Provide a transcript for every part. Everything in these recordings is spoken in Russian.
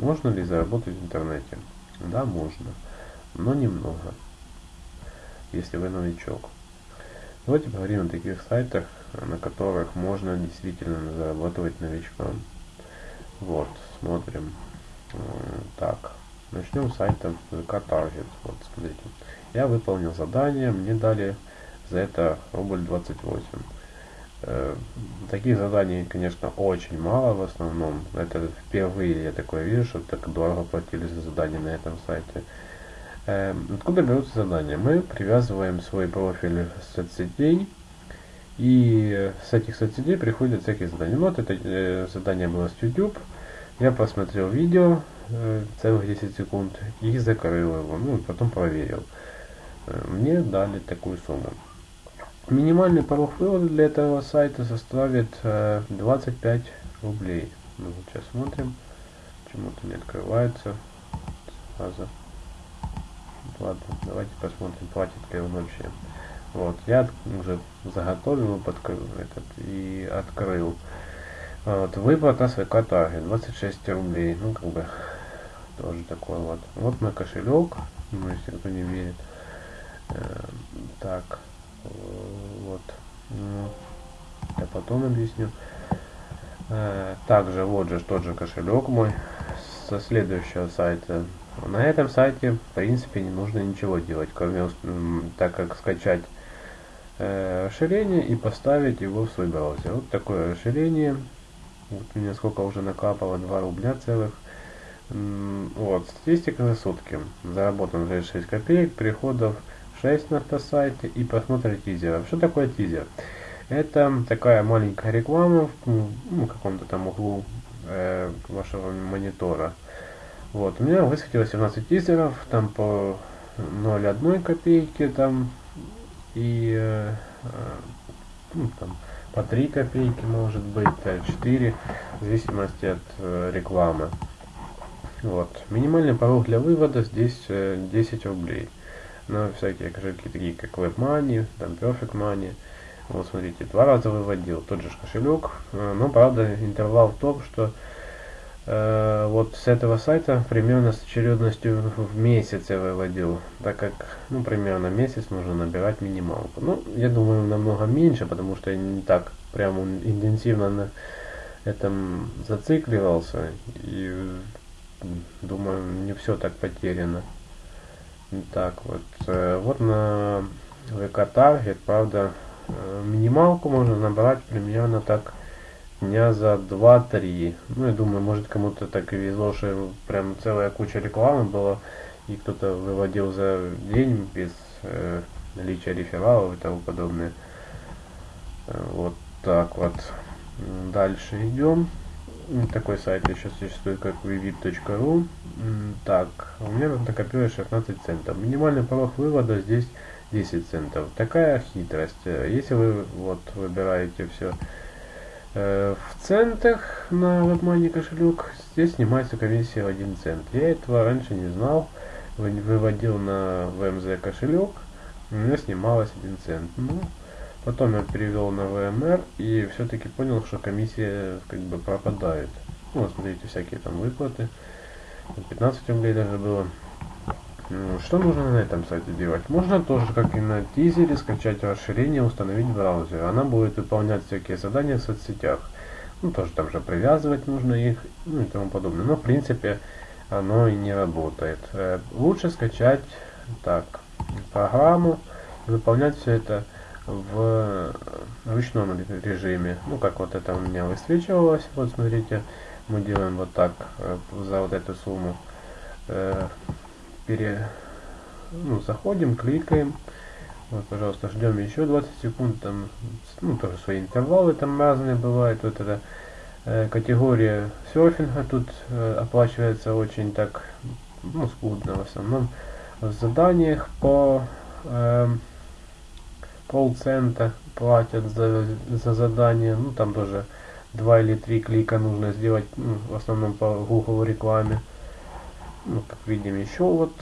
Можно ли заработать в интернете? Да, можно, но немного, если вы новичок. Давайте поговорим о таких сайтах, на которых можно действительно зарабатывать новичкам. Вот, смотрим. Так, начнем с сайта VK Target. Вот, смотрите. Я выполнил задание, мне дали за это рубль 28. Э, таких заданий, конечно, очень мало в основном. Это впервые я такое вижу, что так дорого платили за задания на этом сайте. Э, откуда берутся задания? Мы привязываем свой профиль соцсетей, и с этих соцсетей приходят всякие задания. Ну, вот это э, задание было с YouTube. Я посмотрел видео э, целых 10 секунд и закрыл его, ну потом проверил. Мне дали такую сумму. Минимальный порог вывода для этого сайта составит э, 25 рублей. Ну, вот сейчас смотрим. Почему-то не открывается. Сразу. Ладно, давайте посмотрим, платит ли он вообще. Вот, я уже заготовил под этот и открыл. Вот, выплата с Таргет 26 рублей. Ну, как бы, тоже такой вот. Вот мой кошелек, ну, если кто не верит. Э, так, э, вот. Ну, я потом объясню. Э, также вот же тот же кошелек мой со следующего сайта. На этом сайте, в принципе, не нужно ничего делать, кроме так как скачать э, расширение и поставить его в свой браузер. Вот такое расширение. Вот у меня сколько уже накапало, 2 рубля целых. Вот, статистика за сутки. Заработан уже 6 копеек, переходов 6 на автосайте и просмотр тизера. Что такое тизер? Это такая маленькая реклама в ну, каком-то там углу э, вашего монитора. Вот, у меня высветилось 17 тизеров, там по 0,1 копейки, там и э, э, ну, там, по 3 копейки может быть, 4, в зависимости от э, рекламы. Вот. Минимальный порог для вывода здесь э, 10 рублей. На всякие кошельки такие как WebMoney, там Perfect Money. Вот смотрите, два раза выводил тот же кошелек, э, но правда интервал в том, что Э, вот с этого сайта примерно с очередностью в месяц я выводил, так как, ну, примерно месяц нужно набирать минималку. Ну, я думаю, намного меньше, потому что я не так прям интенсивно на этом зацикливался, и думаю, не все так потеряно. Так, вот, э, вот на VK Target, правда, э, минималку можно набрать примерно так дня за 2-3. Ну, я думаю, может кому-то так и везло, что прям целая куча рекламы была, и кто-то выводил за день без э, наличия рефералов и тому подобное. Э, вот так вот. Дальше идем. Такой сайт еще существует, как vivit.ru. Так, у меня тут накопилось 16 центов. Минимальный порог вывода здесь 10 центов. Такая хитрость. Если вы вот выбираете все Э, в центах на WebMoney кошелек здесь снимается комиссия в 1 цент. Я этого раньше не знал. Выводил на VMZ кошелек, у меня снималось 1 цент. Ну, потом я перевел на VMR и все-таки понял, что комиссия как бы пропадает. Ну, вот смотрите, всякие там выплаты. 15 рублей даже было. Ну, что нужно на этом сайте делать? Можно тоже, как и на тизере, скачать расширение, установить в браузере. Она будет выполнять всякие задания в соцсетях. Ну, тоже там же привязывать нужно их, ну и тому подобное. Но, в принципе, оно и не работает. Э, лучше скачать так программу, выполнять все это в ручном режиме. Ну, как вот это у меня высвечивалось. Вот, смотрите, мы делаем вот так э, за вот эту сумму э, пере, ну, заходим, кликаем. Вот, пожалуйста, ждем еще 20 секунд. Там, ну, тоже свои интервалы там разные бывают. Вот эта э, категория серфинга тут э, оплачивается очень так, ну, скудно в основном. В заданиях по э, полцента платят за, за задание. Ну, там тоже два или три клика нужно сделать, ну, в основном по Google рекламе. Ну, как видим, еще вот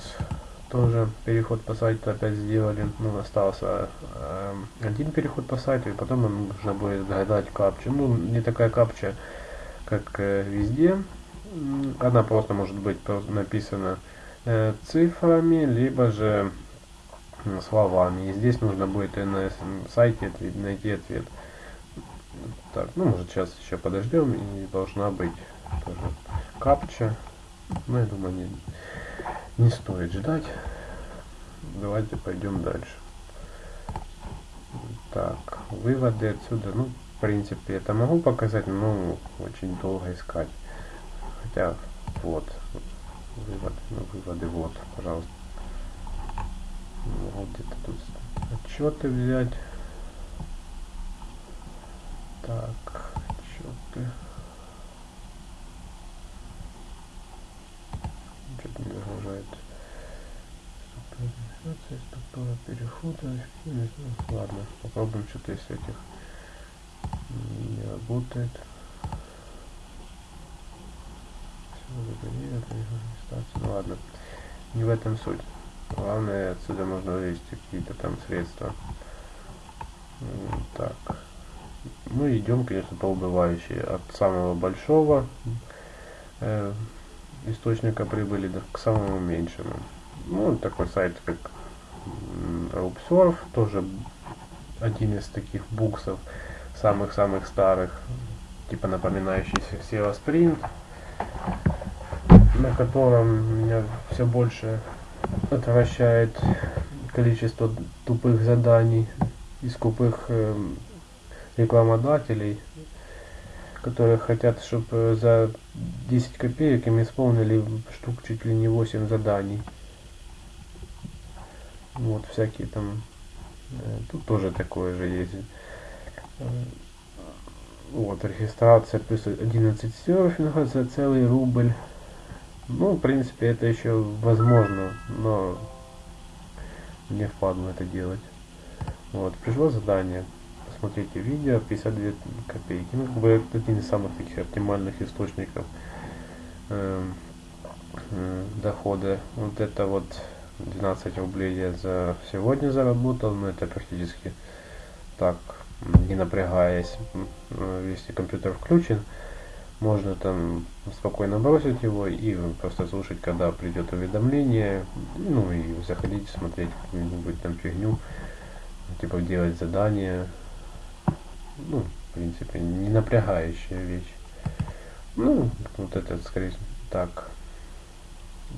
тоже переход по сайту опять сделали. Ну, остался э, один переход по сайту, и потом нам нужно будет загадать капчу. Ну, не такая капча, как э, везде. Она просто может быть написана э, цифрами, либо же словами. И здесь нужно будет и на сайте найти ответ. Так, ну может сейчас еще подождем и должна быть тоже капча. Ну я думаю не, не стоит ждать. Давайте пойдем дальше. Так, выводы отсюда, ну в принципе это могу показать, но очень долго искать. Хотя вот выводы, ну выводы вот, пожалуйста. Вот где-то тут отчеты взять. Так, отчеты. Что-то не загружает. Структура перехода. Ну, ладно, попробуем что-то из этих. Не работает. Ну ладно, не в этом суть. Главное, отсюда можно вывести какие-то там средства. Так. Ну идем, конечно, по убывающей. От самого большого э, источника прибыли к самому меньшему. Ну, такой сайт, как RopeSurf, тоже один из таких буксов, самых-самых старых, типа напоминающий SEO Sprint, на котором меня все больше отвращает количество тупых заданий и скупых э, рекламодателей, которые хотят, чтобы за 10 копеек им исполнили штук чуть ли не 8 заданий. Вот всякие там, э, тут тоже такое же есть. Э, вот, регистрация плюс 11 серфинга за целый рубль. Ну, в принципе, это еще возможно, но не впадло это делать. Вот, пришло задание. Посмотрите видео, 52 копейки. Ну, как бы один из самых таких оптимальных источников э, э, дохода. Вот это вот 12 рублей я за сегодня заработал, но это практически так, не напрягаясь, если компьютер включен можно там спокойно бросить его и просто слушать, когда придет уведомление, ну и заходить, смотреть какую-нибудь там фигню, типа делать задания, ну, в принципе, не напрягающая вещь. Ну, вот это, скорее так,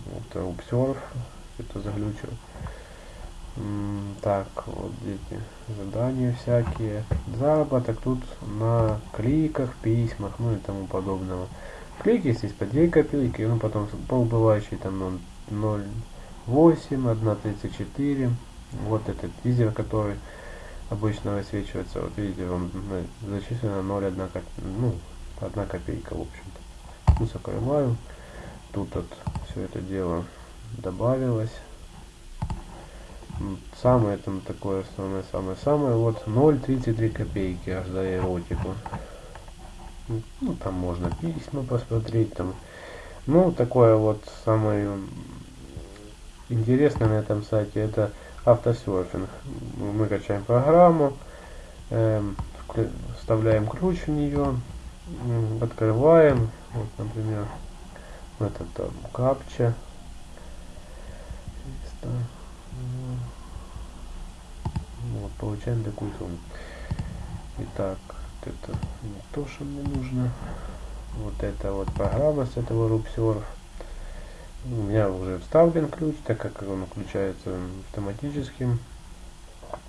вот Observe, это заглючил. Так, вот эти задания всякие. Заработок тут на кликах, письмах, ну и тому подобного. Клики здесь по 2 копейки, ну потом полбывающий там 0,8, 1,34. Вот этот тизер, который обычно высвечивается. Вот видите, вам зачислено 0,1 копейка, ну, 1 копейка, в общем-то. Ну, закрываю. Тут вот все это дело добавилось самое там такое самое самое самое вот 0,33 копейки за эротику. Ну там можно письма посмотреть там. Ну такое вот самое интересное на этом сайте это автосерфинг. Мы качаем программу эм, вставляем ключ в нее открываем. Вот например этот там капча. Вот, получаем сумму. Итак, это не то, что мне нужно. Вот это вот программа с этого RubSurf. У меня уже вставлен ключ, так как он включается автоматически.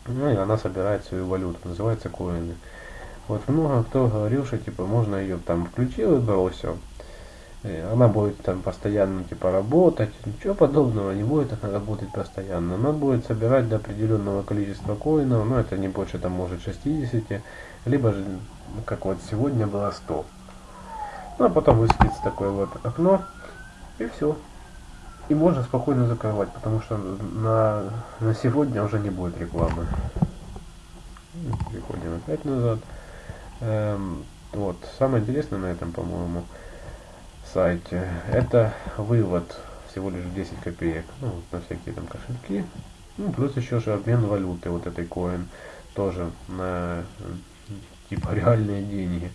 Ну и она собирает свою валюту, называется коины. Вот много кто говорил, что типа можно ее там включил и бросил. Э, она будет там постоянно типа работать, ничего подобного, не будет она работать постоянно. Она будет собирать до определенного количества коинов, но это не больше там может 60, либо же, как вот сегодня было 100. Ну а потом высветится такое вот окно, и все. И можно спокойно закрывать, потому что на, на сегодня уже не будет рекламы. Переходим опять назад. Эм, вот, самое интересное на этом, по-моему, сайте. Это вывод всего лишь 10 копеек. Ну, на всякие там кошельки. Ну, плюс еще же обмен валюты, вот этой коин. Тоже на типа реальные деньги.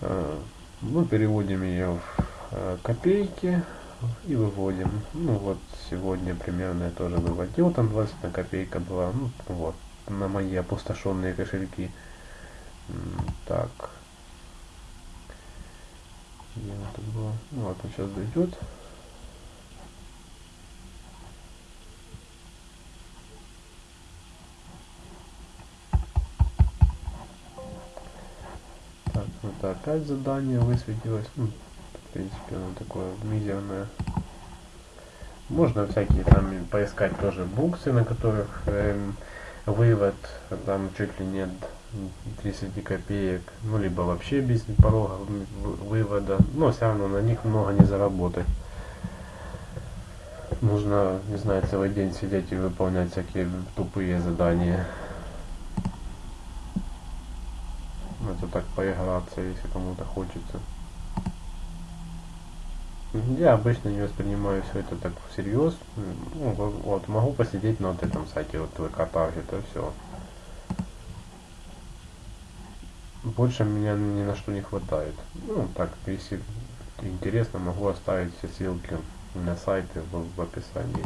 А, Мы переводим ее в э, копейки и выводим. Ну вот сегодня примерно я тоже выводил, там 21 копейка была. Ну вот, на мои опустошенные кошельки. Так. Где это было? Ну вот он сейчас дойдет. Так, это опять задание высветилось. Ну, в принципе, оно такое мизерное. Можно всякие там поискать тоже буксы, на которых эм, вывод там чуть ли нет 30 копеек, ну либо вообще без порога вывода, но все равно на них много не заработать. Нужно, не знаю, целый день сидеть и выполнять всякие тупые задания. Это так поиграться, если кому-то хочется. Я обычно не воспринимаю все это так всерьез. Ну, вот, могу посидеть на вот этом сайте, вот ВК Target, это все. Больше меня ни на что не хватает. Ну, так, если интересно, могу оставить все ссылки на сайты в, в описании.